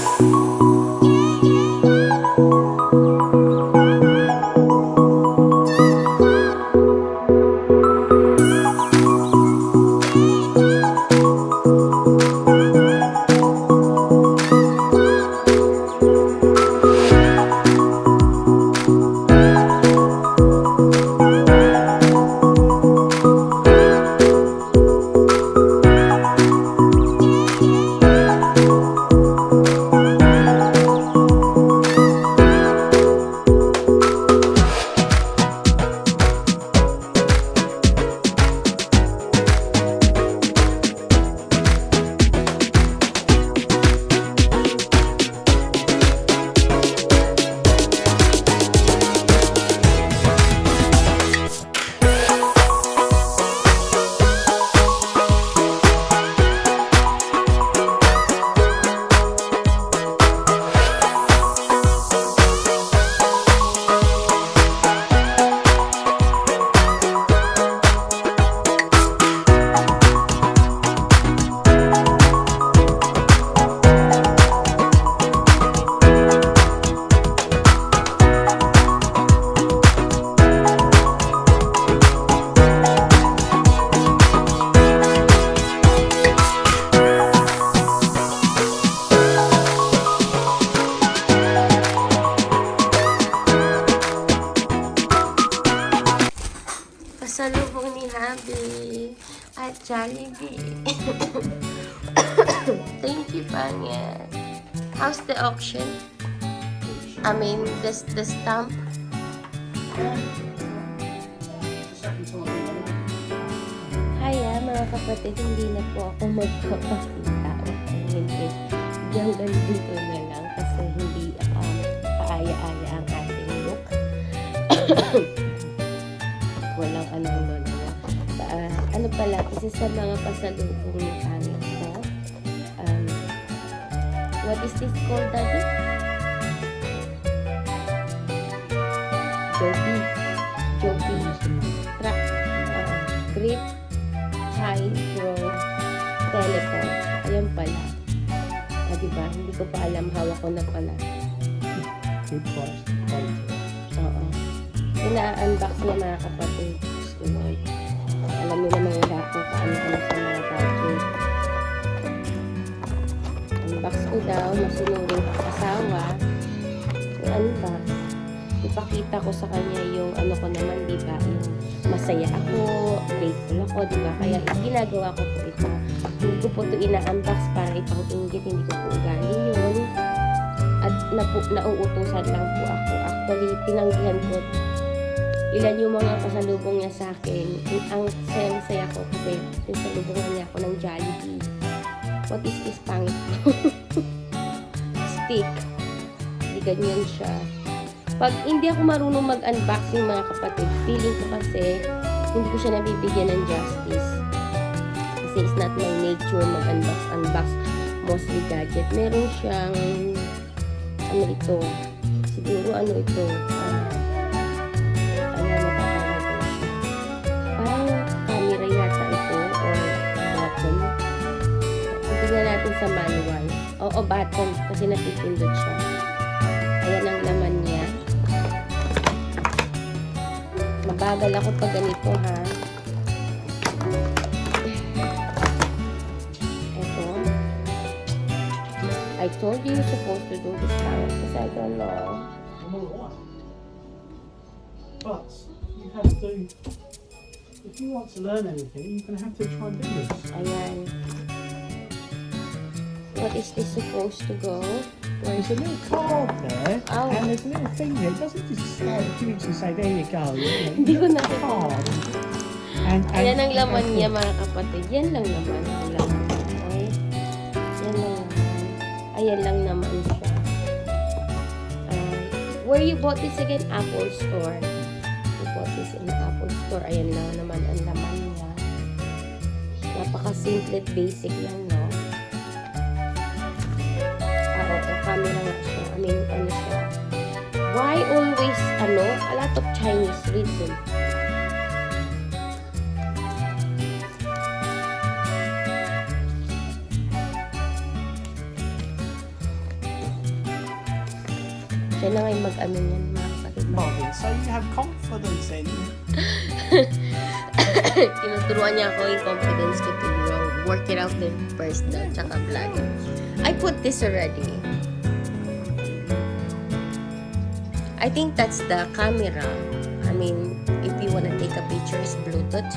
Pasalubong Jollibee. Thank you, Panya. How's the auction? I mean, the, the stamp? Hiya, mga kapatid. Hindi na po ako magpapakita. O hindi. Hanggang dito na lang kasi hindi um, kaaya-aya ang ating look. pala, isa sa mga pasalubong ni Pangit ko. Um, what is this called, Daddy? Joby. Joby. Truck. Uh, grip. High. Pro. Telephone. Ayan pala. Ah, diba? Hindi ko pa alam. Hawak ko na pala. Good quality. Oo. Ina-unbox niya mga kapatid. Naman wala kung paano-ano sa mga gadget. Unbox ko daw. Masunurin asawa. I-unbox. Ipakita ko sa kanya yung ano ko naman, di ba? Yung masaya ako, grateful ako, di ba? Kaya ginagawa ko po ito. Hindi ko po ito ina-unbox para ipang inggit. Hindi ko po ugali yun at napu, nauutusan lang po ako. Actually, tinanggihan ko ilan yung mga pasalubong niya sa akin. Ang saya-saya ko kasi pasalubongan niya ako ng Jollibee. What is this pangit? Stick. Hindi ganyan siya. Pag hindi ako marunong mag-unboxing mga kapatid, feeling ko kasi hindi ko siya nabibigyan ng justice. Kasi it's not my nature mag-unbox, unbox mostly gadget. Meron siyang ano ito, siguro ano ito, Oo, button, kasi natipindot siya. Ayan ang laman niya. Mabagal ako pag ganito, ha. Ito. I told you you're supposed to do this now because I don't know. But you have to, if you want to learn anything, you're going to have to try and do this. Ayan. What is this supposed to go? Where is There's a it? little card there, Oh. and there's a little thing there. It doesn't just slide a few and say, there you go. You know, Hindi ko na the. And, and Ayan ang laman niya mga kapatid. Yan lang naman ang laman. Okay? Yan lang naman. Ayan lang naman siya. Uh, where you bought this again? Apple Store. You bought this in Apple Store. Ayan lang naman ang laman niya. Napaka-simple at basic lang, no? Camera nga siya. I mean, ano siya. Why always, ano, a lot of Chinese reason? Siya na ngayon mag-ano niyan, mga kapatid. Marvin, so you have confidence in Tinuturuan niya ako yung confidence ko to grow. Work it out din first na, tsaka vlog. I put this already. I think that's the camera. I mean, if you wanna take a picture, it's Bluetooth.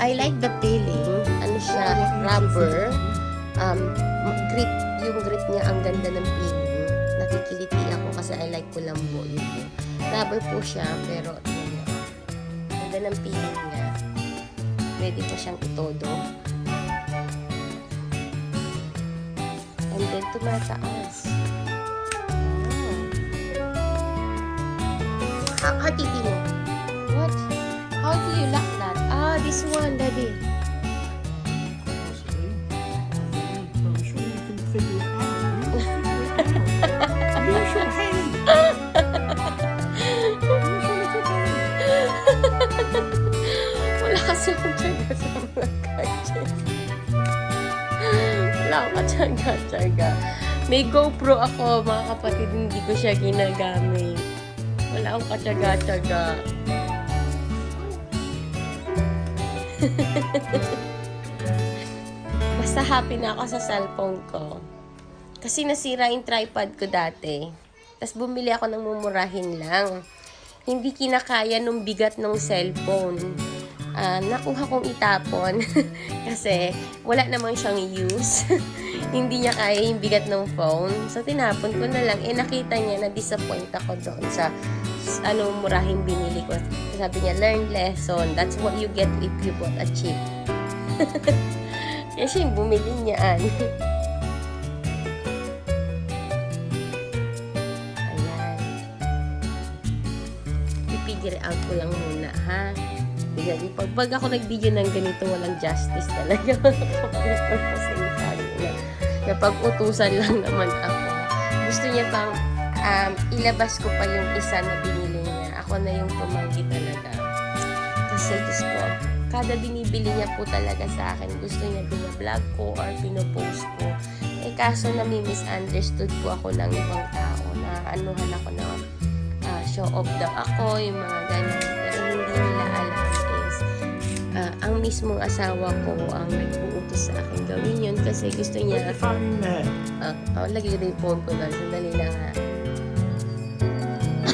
I like the feeling. Ano siya, rubber. Um, grip, yung grip niya, ang ganda ng feeling. Nakikiliti ako kasi I like kulambo yun. Rubber po siya, pero yun nga. Ganda ng feeling niya. Pwede po siyang itodo. And then tumataas. Oh. How, how titi mo? What? How do you lock that? Ah, this one, daddy. Wala akong tsaga-tsaga. May GoPro ako, mga kapatid, hindi ko siya ginagamit. Wala akong katsaga-tsaga. Basta happy na ako sa cellphone ko. Kasi nasira yung tripod ko dati. Tapos bumili ako ng mumurahin lang. Hindi kinakaya nung bigat ng cellphone. Ah, nakuha kong itapon. Kasi wala namang siyang use. Hindi niya kaya yung bigat ng phone. So, tinapon ko na lang. Eh, nakita niya na disappoint ako doon sa ano, murahing binili ko. Sabi niya, learn lesson. That's what you get if you bought a cheap. Kaya siya yung bumili niyan. Ayan. I-figure out ko lang muna? Bigyan, pag, pag ako nag-video ng ganito, walang justice talaga. Kapag utusan lang naman ako. Gusto niya pang um, ilabas ko pa yung isa na binili niya. Ako na yung tumanggi talaga. Kasi Diyos ko, kada binibili niya po talaga sa akin, gusto niya binablog ko or pinopost ko. Eh kaso nami-misunderstood po ako ng ibang tao na anuhan ako na ah, show off daw ako, yung mga ganun. Ah, ang mismong asawa ko ang nag-uutos sa akin gawin yun kasi gusto niya. Ah, oh, lagay ko yung phone ko doon. Sandali lang ha.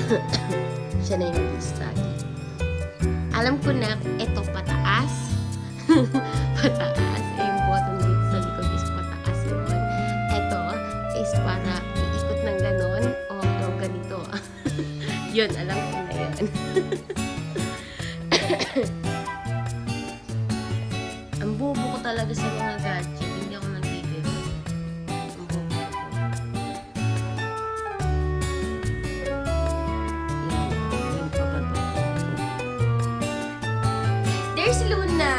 Siya na yung study. Alam ko na, ito pataas. pataas. Eh, Yung button dito sa likod is pataas yun. Ito is para iikot ng ganon o o ganito. yun, alam ko na yun. talaga sa mga gadget. Hindi ako nagbibiro. There's Luna!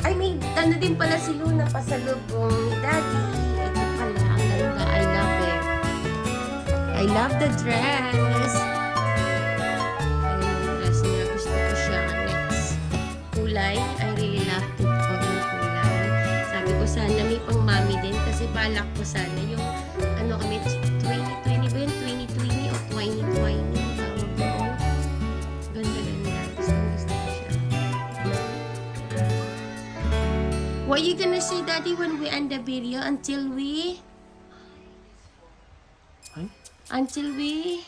Ay, may ano din pala si Luna pasalubong ni Daddy. Ito pala, ang ganda. I love it. I love the dress. Balak ko sana yung ano kami 2020 ba yun? 2020 o 2020 ang tawag doon. Ganda ganda. Gusto gusto ko siya. What you gonna say daddy when we end the video until we Huh? until we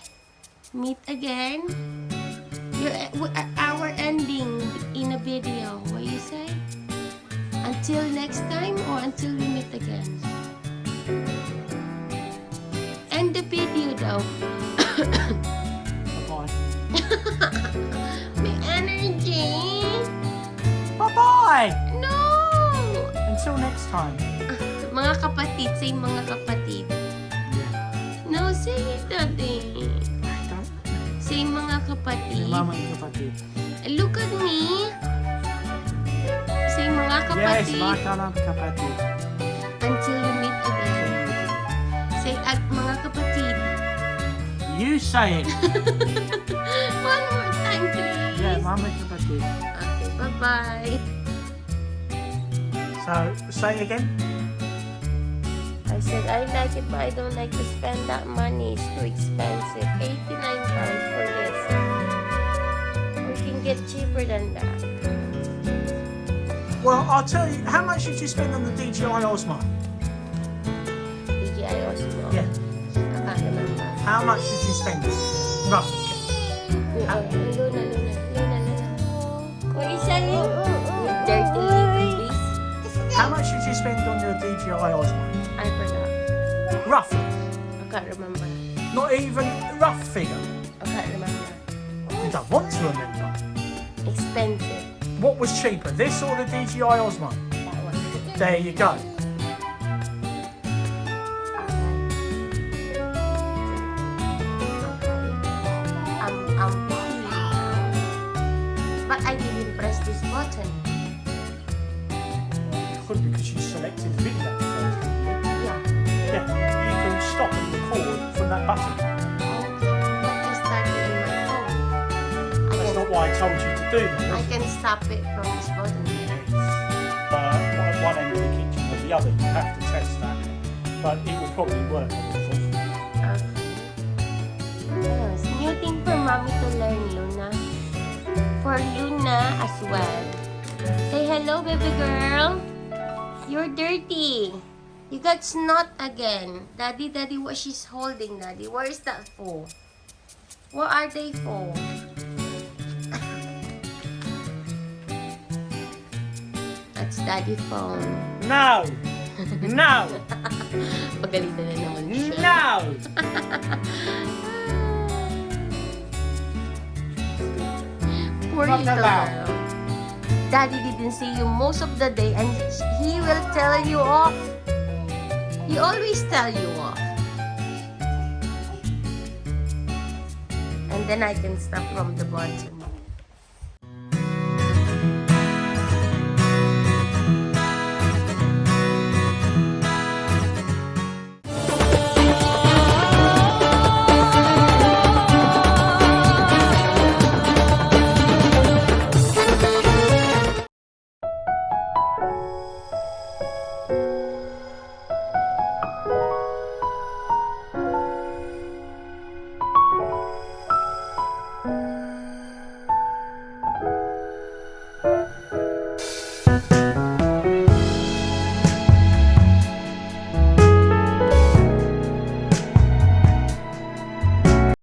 meet again? Your, our ending in a video. What you say? Until next time or until we meet again? Video. Bye-bye. May energy. Bye-bye. No! Until next time. Mga kapatid, say mga kapatid. No, say it, daddy. Say mga kapatid. Your mama kapatid. Eh, look at me. Say mga kapatid. my kalam kapatid. You say it. One more time, please. Yeah, mama kapatid. Okay, bye-bye. So, say again. I said, I like it, but I don't like to spend that money. It's too expensive. 89 pounds for this. We can get cheaper than that. Well, I'll tell you, how much did you spend on the DJI Osmo? How much did you spend? Roughly. Beast. How much did you spend on your DJI Osmo? I forgot. Roughly. I can't remember. Not even a rough figure. I can't remember. You don't want to remember. Expensive. What was cheaper, this or the DJI Osmo? That one. There you go. Button. Could because you selected the video. Yeah. Yeah, you can stop and record from that button. But I started in my phone. That's not why I told you to do that. I can stop it from this button. But one- one end of the kitchen or the other, you have to test that. But it will probably work. I would have. Okay. Yes, new thing for mommy to learn, Luna. For Luna as well. Say hello, baby girl. You're dirty. You got snot again. Daddy, daddy, what she's holding, daddy? Where is that for? What are they for? That's daddy phone. No! No! Pagalitan na naman siya. no! Poor little girl. Daddy didn't see you most of the day and he will tell you off. He always tell you off. And then I can stop from the bottom.